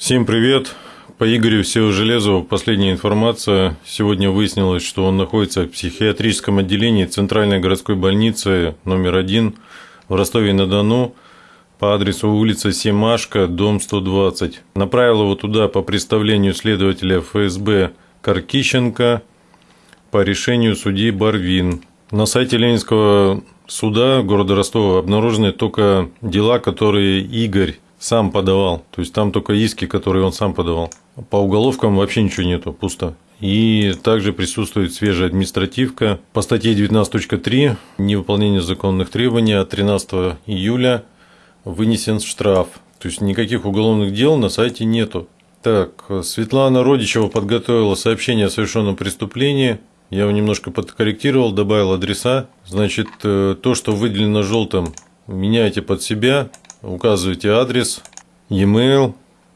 Всем привет! По Игорю Всего Железову последняя информация. Сегодня выяснилось, что он находится в психиатрическом отделении Центральной городской больницы номер один в Ростове-на-Дону по адресу улица Семашка, дом 120. Направил его туда по представлению следователя ФСБ Каркищенко по решению судьи Барвин. На сайте Ленинского суда города Ростова обнаружены только дела, которые Игорь сам подавал. То есть там только иски, которые он сам подавал. По уголовкам вообще ничего нету, пусто. И также присутствует свежая административка по статье 19.3 невыполнение законных требований от 13 июля вынесен штраф. То есть никаких уголовных дел на сайте нету. Так, Светлана Родичева подготовила сообщение о совершенном преступлении. Я его немножко подкорректировал, добавил адреса. Значит, э, то, что выделено желтым, меняйте под себя указываете адрес, e-mail,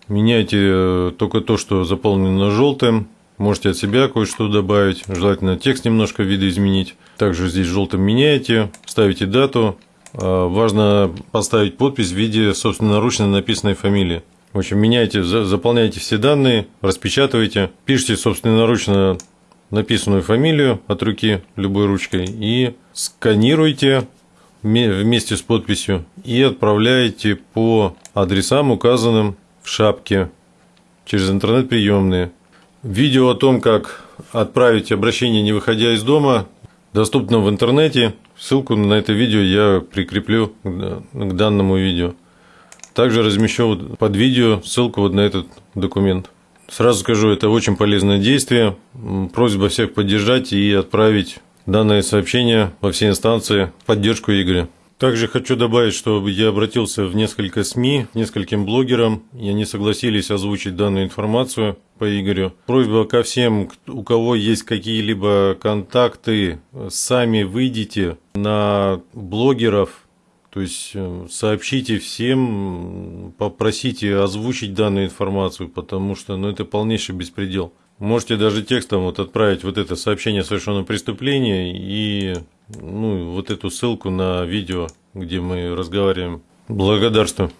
меняйте э, только то, что заполнено желтым, можете от себя кое-что добавить, желательно текст немножко видоизменить. Также здесь желтым меняете, ставите дату, а, важно поставить подпись в виде собственноручно написанной фамилии. В общем, меняйте, заполняйте все данные, распечатывайте, пишите собственноручно написанную фамилию от руки любой ручкой и сканируйте вместе с подписью и отправляете по адресам, указанным в шапке через интернет-приемные. Видео о том, как отправить обращение, не выходя из дома, доступно в интернете. Ссылку на это видео я прикреплю к данному видео. Также размещу под видео ссылку вот на этот документ. Сразу скажу, это очень полезное действие. Просьба всех поддержать и отправить данное сообщение во все инстанции в поддержку Игоря. Также хочу добавить, что я обратился в несколько СМИ, нескольким блогерам, и они согласились озвучить данную информацию по Игорю. Просьба ко всем, у кого есть какие-либо контакты, сами выйдите на блогеров, то есть э, сообщите всем, попросите озвучить данную информацию, потому что ну, это полнейший беспредел. Можете даже текстом вот отправить вот это сообщение о совершенном преступлении и ну, вот эту ссылку на видео, где мы разговариваем. Благодарствую.